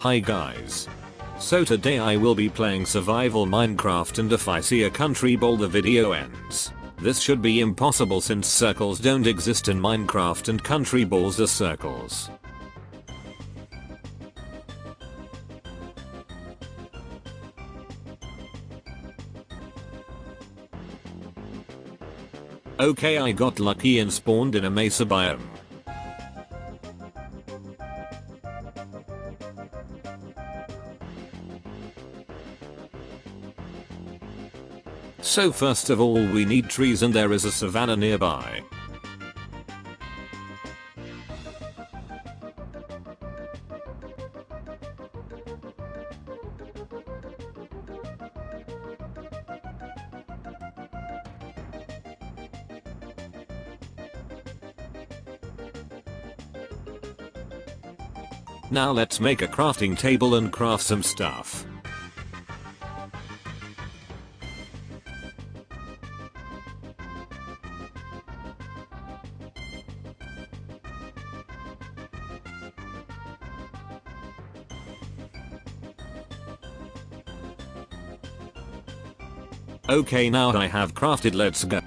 Hi guys. So today I will be playing survival Minecraft and if I see a country ball the video ends. This should be impossible since circles don't exist in Minecraft and country balls are circles. Okay I got lucky and spawned in a mesa biome. So first of all we need trees and there is a savanna nearby. Now let's make a crafting table and craft some stuff. Okay now I have crafted let's go.